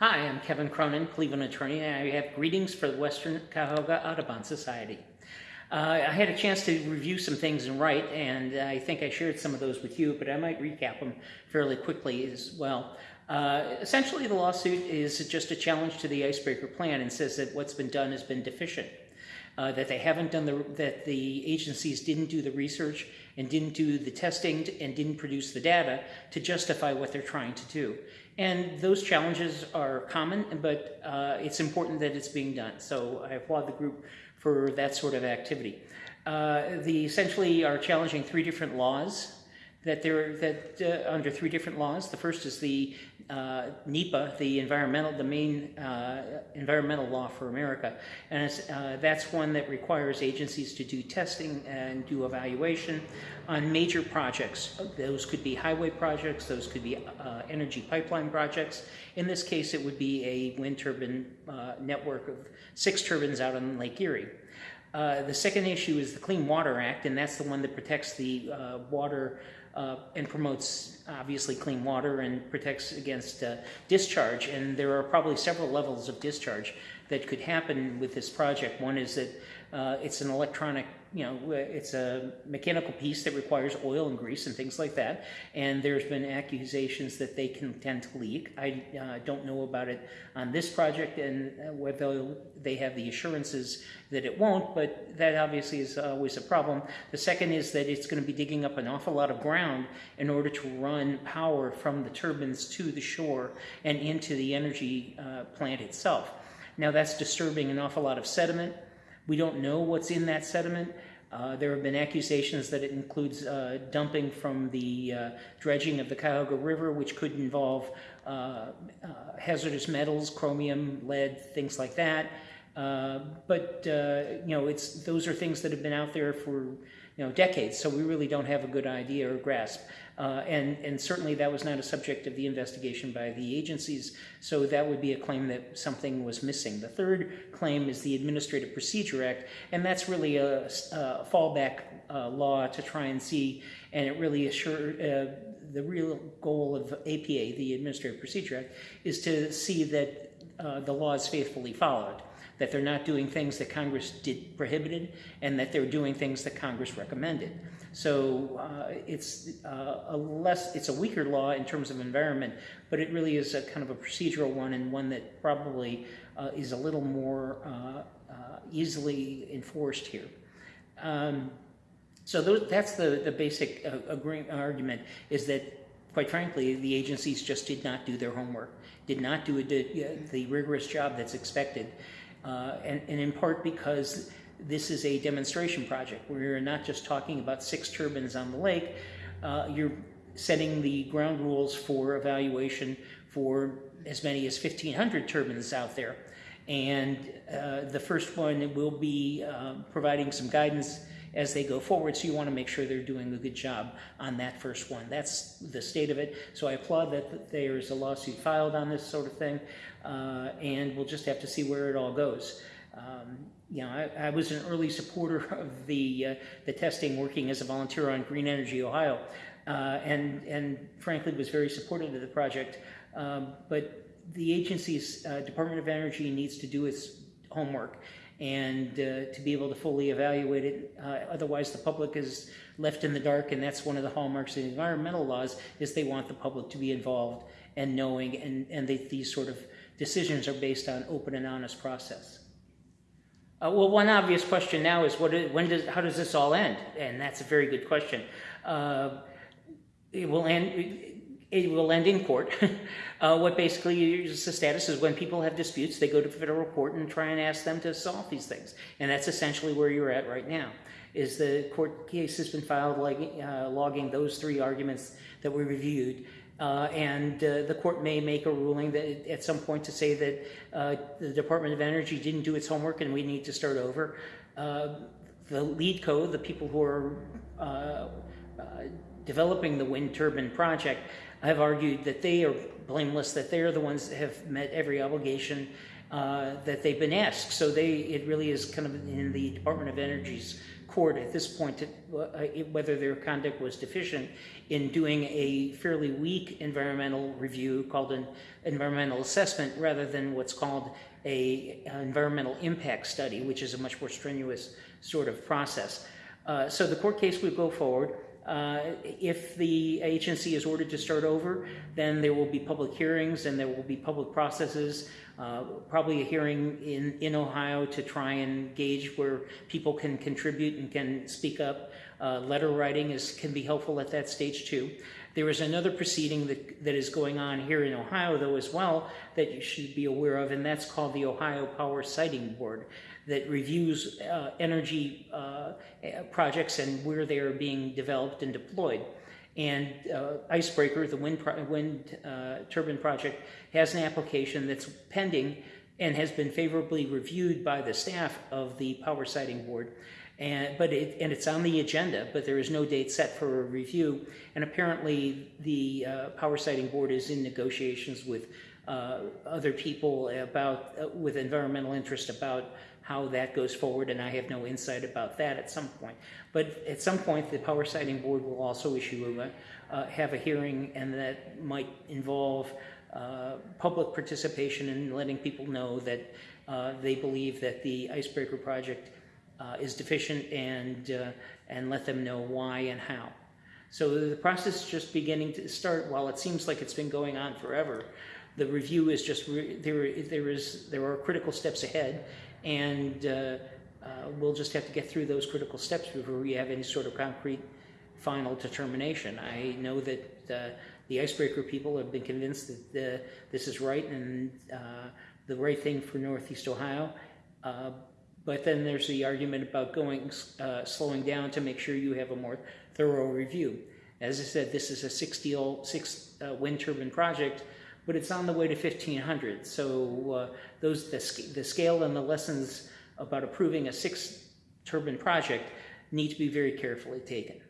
Hi, I'm Kevin Cronin, Cleveland attorney, and I have greetings for the Western Cuyahoga Audubon Society. Uh, I had a chance to review some things and write, and I think I shared some of those with you, but I might recap them fairly quickly as well. Uh, essentially, the lawsuit is just a challenge to the icebreaker plan and says that what's been done has been deficient. Uh, that they haven't done the that the agencies didn't do the research and didn't do the testing and didn't produce the data to justify what they're trying to do. And those challenges are common, but uh, it's important that it's being done. So I applaud the group for that sort of activity. Uh, the essentially are challenging three different laws that there that uh, under three different laws. The first is the uh, NEPA, the environmental, the main uh, environmental law for America, and uh, that's one that requires agencies to do testing and do evaluation on major projects. Those could be highway projects, those could be uh, energy pipeline projects. In this case, it would be a wind turbine uh, network of six turbines out on Lake Erie. Uh, the second issue is the Clean Water Act, and that's the one that protects the uh, water uh, and promotes obviously clean water and protects against uh, discharge. And there are probably several levels of discharge that could happen with this project. One is that uh, it's an electronic you know, it's a mechanical piece that requires oil and grease and things like that. And there's been accusations that they can tend to leak. I uh, don't know about it on this project and uh, whether they have the assurances that it won't, but that obviously is always a problem. The second is that it's going to be digging up an awful lot of ground in order to run power from the turbines to the shore and into the energy uh, plant itself. Now that's disturbing an awful lot of sediment we don't know what's in that sediment. Uh, there have been accusations that it includes uh, dumping from the uh, dredging of the Cuyahoga River, which could involve uh, uh, hazardous metals, chromium, lead, things like that. Uh, but you know, it's those are things that have been out there for you know, decades, so we really don't have a good idea or grasp. Uh, and, and certainly that was not a subject of the investigation by the agencies, so that would be a claim that something was missing. The third claim is the Administrative Procedure Act, and that's really a, a fallback uh, law to try and see, and it really assure, uh, the real goal of APA, the Administrative Procedure Act, is to see that uh, the law is faithfully followed that they're not doing things that Congress did prohibited, and that they're doing things that Congress recommended. So uh, it's uh, a less, it's a weaker law in terms of environment, but it really is a kind of a procedural one and one that probably uh, is a little more uh, uh, easily enforced here. Um, so those, that's the, the basic uh, argument is that quite frankly, the agencies just did not do their homework, did not do the, the rigorous job that's expected. Uh, and, and, in part because this is a demonstration project. where you're not just talking about six turbines on the lake. Uh, you're setting the ground rules for evaluation for as many as 1,500 turbines out there. And uh, the first one will be uh, providing some guidance as they go forward. So you want to make sure they're doing a good job on that first one. That's the state of it. So I applaud that there's a lawsuit filed on this sort of thing, uh, and we'll just have to see where it all goes. Um, you know, I, I, was an early supporter of the uh, the testing, working as a volunteer on Green Energy Ohio, uh, and and frankly was very supportive of the project. Um, but the agency's uh, Department of Energy needs to do its homework and uh, to be able to fully evaluate it. Uh, otherwise, the public is left in the dark, and that's one of the hallmarks of the environmental laws is they want the public to be involved and knowing, and, and they, these sort of decisions are based on open and honest process. Uh, well, one obvious question now is what is, when does how does this all end? And that's a very good question. Uh, it will end it will end in court. uh, what basically is the status is when people have disputes, they go to federal court and try and ask them to solve these things. And that's essentially where you're at right now. Is the court case has been filed like, uh, logging those three arguments that we reviewed. Uh, and uh, the court may make a ruling that at some point to say that uh, the Department of Energy didn't do its homework and we need to start over. Uh, the LEEDCo, the people who are developing the wind turbine project, I've argued that they are blameless, that they are the ones that have met every obligation uh, that they've been asked. So they, it really is kind of in the Department of Energy's court at this point to, uh, whether their conduct was deficient in doing a fairly weak environmental review called an environmental assessment rather than what's called a uh, environmental impact study, which is a much more strenuous sort of process. Uh, so the court case would go forward. Uh, if the agency is ordered to start over, then there will be public hearings and there will be public processes, uh, probably a hearing in, in Ohio to try and gauge where people can contribute and can speak up. Uh, letter writing is, can be helpful at that stage too. There is another proceeding that, that is going on here in Ohio, though, as well, that you should be aware of, and that's called the Ohio Power Siting Board that reviews uh, energy uh, projects and where they are being developed and deployed. And uh, Icebreaker, the wind, wind uh, turbine project, has an application that's pending and has been favorably reviewed by the staff of the Power Siting Board. And, but it, and it's on the agenda, but there is no date set for a review. And apparently, the uh, Power Siting Board is in negotiations with uh, other people about, uh, with environmental interest about how that goes forward, and I have no insight about that at some point. But at some point, the Power Siting Board will also issue a, uh, have a hearing, and that might involve uh, public participation in letting people know that uh, they believe that the Icebreaker project uh, is deficient and, uh, and let them know why and how. So the process is just beginning to start. While it seems like it's been going on forever, the review is just there. There is there are critical steps ahead, and uh, uh, we'll just have to get through those critical steps before we have any sort of concrete final determination. I know that uh, the icebreaker people have been convinced that uh, this is right and uh, the right thing for Northeast Ohio. Uh, but then there's the argument about going slowing down to make sure you have a more thorough review. As I said, this is a six, deal, six wind turbine project but it's on the way to 1500. So uh, those the, the scale and the lessons about approving a six turbine project need to be very carefully taken.